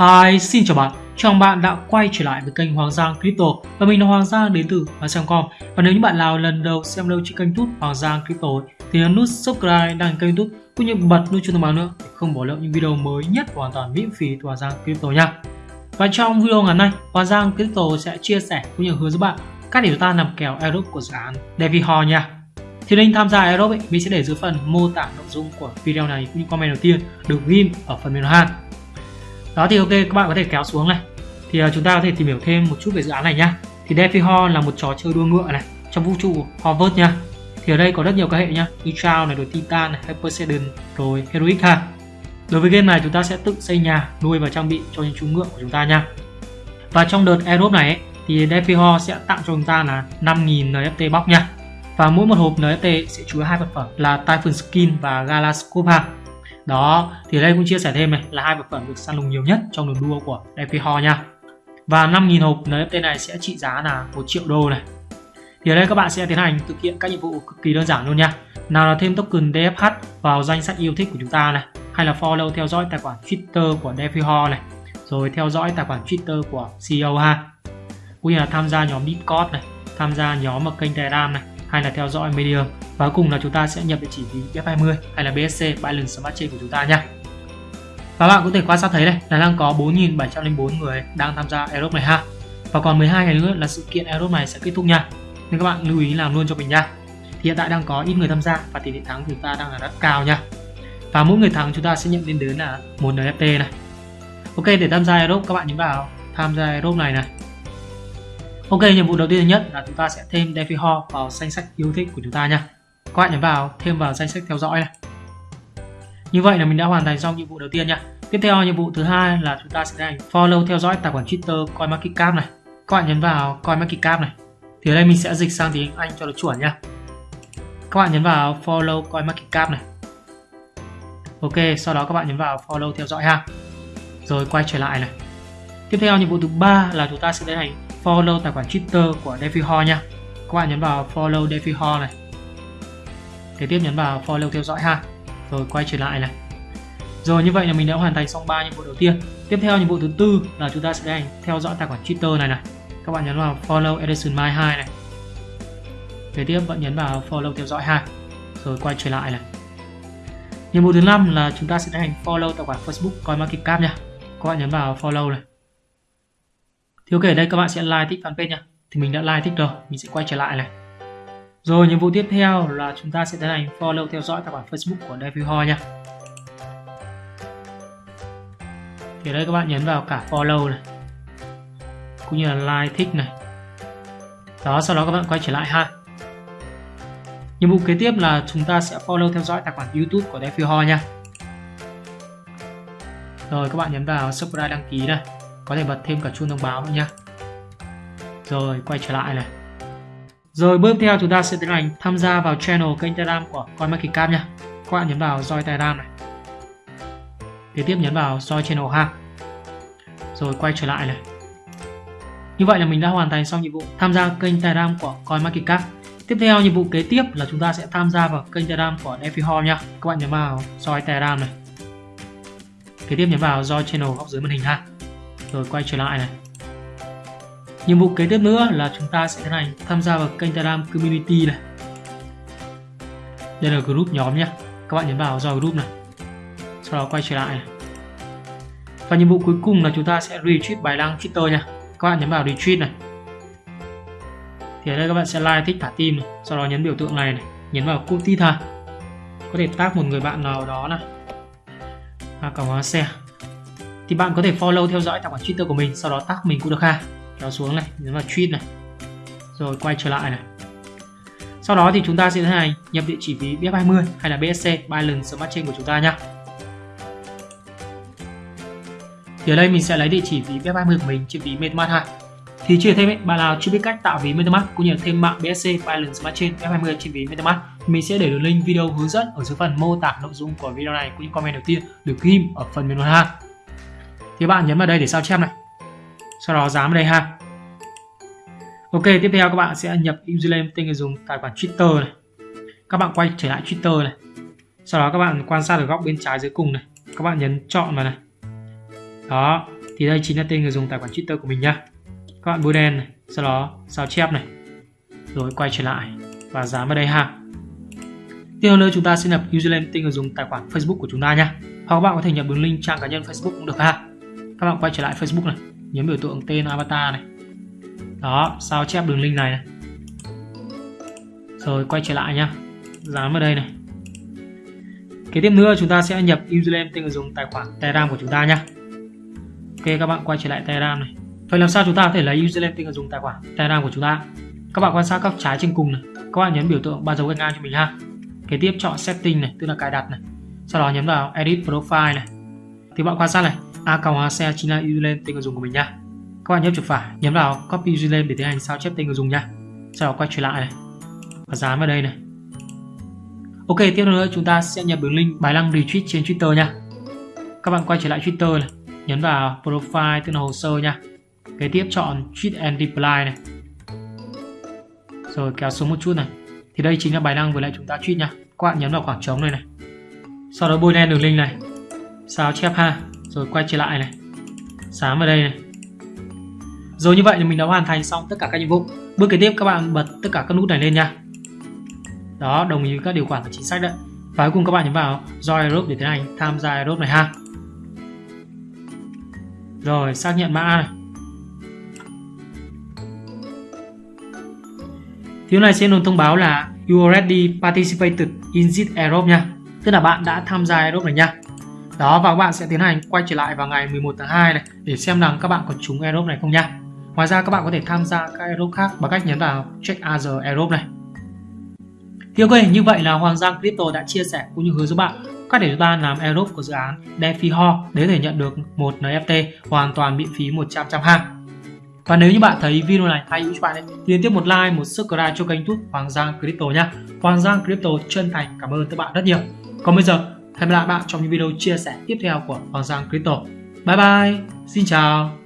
Hi, xin chào bạn. Chào bạn đã quay trở lại với kênh Hoàng Giang Crypto và mình là Hoàng Giang đến từ Hoàng Và nếu như bạn nào lần đầu xem lâu trên kênh YouTube Hoàng Giang Crypto thì nhấn nút subscribe đăng kênh YouTube cũng như bật nút chuông thông báo nữa để không bỏ lỡ những video mới nhất hoàn toàn miễn phí từ Hoàng Giang Crypto nha. Và trong video ngày nay, Hoàng Giang Crypto sẽ chia sẻ cũng như hướng dẫn bạn cách để chúng ta làm kèo airdrop của dự án DeFi nha. Thì link tham gia airdrop ấy, mình sẽ để dưới phần mô tả nội dung của video này cũng như comment đầu tiên được ghim ở phần mềm hàng đó thì ok các bạn có thể kéo xuống này. Thì uh, chúng ta có thể tìm hiểu thêm một chút về dự án này nhá. Thì Defi Ho là một trò chơi đua ngựa này trong vũ trụ Harvard nha. Thì ở đây có rất nhiều các hệ nhá. Như này rồi Titan này, Poseidon rồi Heroic ha. Đối với game này chúng ta sẽ tự xây nhà nuôi và trang bị cho những chú ngựa của chúng ta nha. Và trong đợt airdrop này ấy, thì Defi Ho sẽ tặng cho chúng ta là 5.000 NFT box nha. Và mỗi một hộp NFT sẽ chứa hai vật phẩm là Typhon Skin và Galascope ha đó, thì đây cũng chia sẻ thêm này, là hai vật phẩm được săn lùng nhiều nhất trong đường đua của DP nha. Và 5.000 hộp NFT này sẽ trị giá là 1 triệu đô này. Thì ở đây các bạn sẽ tiến hành thực hiện các nhiệm vụ cực kỳ đơn giản luôn nha. Nào là thêm token DFH vào danh sách yêu thích của chúng ta này, hay là follow theo dõi tài khoản Twitter của DeFi này, rồi theo dõi tài khoản Twitter của CEO ha. Cũng như là tham gia nhóm Discord này, tham gia nhóm ở kênh Telegram này, hay là theo dõi Medium và cuối cùng là chúng ta sẽ nhập địa chỉ ví BF20 hay là BSC Binance Smart Chain của chúng ta nha và bạn có thể quan sát thấy đây là đang có 4.704 người đang tham gia Aerobe này ha. Và còn 12 ngày nữa là sự kiện Aerobe này sẽ kết thúc nha. Nên các bạn lưu ý làm luôn cho mình nha. Thì hiện tại đang có ít người tham gia và tỷ lệ thắng của chúng ta đang là rất cao nha. Và mỗi người thắng chúng ta sẽ nhận lên đến là một NFT này. Ok để tham gia Aerobe các bạn nhấn vào tham gia Aerobe này này. Ok, nhiệm vụ đầu tiên nhất là chúng ta sẽ thêm DeFi Ho vào danh sách yêu thích của chúng ta nha. Các bạn nhấn vào thêm vào danh sách theo dõi này. Như vậy là mình đã hoàn thành xong nhiệm vụ đầu tiên nha. Tiếp theo nhiệm vụ thứ hai là chúng ta sẽ hành follow theo dõi tài khoản Twitter CoinMarketCap này. Các bạn nhấn vào CoinMarketCap này. Thì ở đây mình sẽ dịch sang tiếng Anh cho nó chuẩn nha. Các bạn nhấn vào follow CoinMarketCap này. Ok, sau đó các bạn nhấn vào follow theo dõi ha. Rồi quay trở lại này. Tiếp theo nhiệm vụ thứ ba là chúng ta sẽ tiến hành follow tài khoản Twitter của DeFi nha. Các bạn nhấn vào follow DeFi này. Kế tiếp nhấn vào follow theo dõi ha. Rồi quay trở lại này. Rồi như vậy là mình đã hoàn thành xong 3 nhiệm vụ đầu tiên. Tiếp theo nhiệm vụ thứ tư là chúng ta sẽ hành theo dõi tài khoản Twitter này này. Các bạn nhấn vào follow Edison My 2 này. Kế tiếp bạn nhấn vào follow theo dõi ha. Rồi quay trở lại này. Nhiệm vụ thứ năm là chúng ta sẽ hành follow tài khoản Facebook CoinMarketCap nha. Các bạn nhấn vào follow này thì ok, đây các bạn sẽ like thích fanpage nha thì mình đã like thích rồi, mình sẽ quay trở lại này rồi, nhiệm vụ tiếp theo là chúng ta sẽ tiến hành follow theo dõi tài khoản Facebook của DeFi nha. Thì đây các bạn nhấn vào cả follow này, cũng như là like, thích này. Đó, sau đó các bạn quay trở lại ha. Nhiệm vụ kế tiếp là chúng ta sẽ follow theo dõi tài khoản YouTube của DeFi nha. Rồi, các bạn nhấn vào subscribe đăng ký này, có thể bật thêm cả chuông thông báo nữa nha. Rồi, quay trở lại này rồi bước theo chúng ta sẽ tiến hành tham gia vào channel kênh Telegram của CoinMarketCap nha các bạn nhấn vào join Telegram này. Kế tiếp nhấn vào join channel ha. Rồi quay trở lại này. Như vậy là mình đã hoàn thành xong nhiệm vụ tham gia kênh Telegram của CoinMarketCap Tiếp theo nhiệm vụ kế tiếp là chúng ta sẽ tham gia vào kênh Telegram của DeFi hall nha. Các bạn nhấn vào join Telegram này. Kế tiếp nhấn vào join channel góc dưới màn hình ha. Rồi quay trở lại này nhiệm vụ kế tiếp nữa là chúng ta sẽ tiến hành tham gia vào kênh Telegram Community này. Đây là group nhóm nhé. Các bạn nhấn vào join group này. Sau đó quay trở lại này. Và nhiệm vụ cuối cùng là chúng ta sẽ retweet bài đăng Twitter nha. Các bạn nhấn vào retweet này. Thì ở đây các bạn sẽ like thích thả tim này. Sau đó nhấn biểu tượng này, này. Nhấn vào copy tít có thể tag một người bạn nào đó này. À, cảm ơn share thì bạn có thể follow theo dõi tài khoản Twitter của mình sau đó tag mình cũng được ha kéo xuống này nhấn vào tweet này. Rồi quay trở lại này. Sau đó thì chúng ta sẽ tiến hành nhập địa chỉ ví BF20 hay là BSC Binance Smart Chain của chúng ta nhé thì ở đây mình sẽ lấy địa chỉ ví BF20 của mình trên ví MetaMask 2 thì chưa thêm ấy, bạn nào chưa biết cách tạo ví MetaMask cũng như là thêm mạng BSC Binance Smart Chain BF20 trên ví MetaMask mình sẽ để đường link video hướng dẫn ở dưới phần mô tả nội dung của video này cũng như comment đầu tiên được ghim ở phần menu ha thì bạn nhấn vào đây để sao chép này sau đó dán vào đây ha. Ok, tiếp theo các bạn sẽ nhập username tên người dùng, tài khoản twitter này. Các bạn quay trở lại twitter này. Sau đó các bạn quan sát ở góc bên trái dưới cùng này. Các bạn nhấn chọn vào này. Đó, thì đây chính là tên người dùng tài khoản Twitter của mình nhá. Các bạn bôi đen này, sau đó sao chép này. Rồi quay trở lại và dán vào đây ha. Tiếp nữa chúng ta sẽ nhập username tên người dùng tài khoản Facebook của chúng ta nhá. Hoặc các bạn có thể nhập đường link trang cá nhân Facebook cũng được ha. Các bạn quay trở lại Facebook này nhấn biểu tượng tên avatar này. Đó sao chép đường link này, này. rồi quay trở lại nhá. Dán vào đây này. Kế tiếp nữa chúng ta sẽ nhập username tên người dùng tài khoản telegram của chúng ta nhá. Ok các bạn quay trở lại telegram này. Vậy làm sao chúng ta có thể lấy username tên người dùng tài khoản telegram của chúng ta? Các bạn quan sát góc trái trên cùng này. Các bạn nhấn biểu tượng ba dấu gạch ngang cho mình ha. Kế tiếp chọn setting này tức là cài đặt này. Sau đó nhấn vào edit profile này. Thì bạn quan sát này a cộng A xe chính là username tên người dùng của mình nha các bạn nhấp chuột phải, nhấn vào copy username để tiến hành sao chép tên người dùng nha sau đó quay trở lại này. Và dán vào đây này. Ok, tiếp nữa chúng ta sẽ nhập đường link bài đăng retweet trên twitter nha các bạn quay trở lại twitter này, nhấn vào profile tức là hồ sơ nha kế tiếp chọn tweet and reply này. Rồi kéo xuống một chút này. Thì đây chính là bài đăng vừa lại chúng ta tweet nha các bạn nhấn vào khoảng trống này này. Sau đó bôi đen đường link này. Sao chép ha? Rồi quay trở lại này. Sáng vào đây này. Rồi như vậy thì mình đã hoàn thành xong tất cả các nhiệm vụ. Bước kế tiếp các bạn bật tất cả các nút này lên nha. Đó, đồng ý với các điều khoản và chính sách đấy. Và cuối cùng các bạn nhấn vào join group để tiến hành tham gia group này ha. Rồi, xác nhận mã này. Thiếu này sẽ luôn thông báo là You already participated in this Aerobe nha. Tức là bạn đã tham gia Aerobe này nha. Đó và các bạn sẽ tiến hành quay trở lại vào ngày 11 tháng 2 này Để xem rằng các bạn có trúng Aerobe này không nha Ngoài ra các bạn có thể tham gia các Aerobe khác bằng cách nhấn vào Check Other Aerobe này thì ok, như vậy là Hoàng Giang Crypto đã chia sẻ cũng như hướng dẫn bạn cách để chúng ta làm aerobe của dự án DeFi Ho để có thể nhận được một NFT hoàn toàn miễn phí 100% ha. Và nếu như bạn thấy video này hay hữu cho bạn ấy, thì liên tiếp một like, một subscribe cho kênh YouTube Hoàng Giang Crypto nhé. Hoàng Giang Crypto chân thành cảm ơn các bạn rất nhiều. Còn bây giờ, hẹn gặp lại bạn trong những video chia sẻ tiếp theo của Hoàng Giang Crypto. Bye bye, xin chào.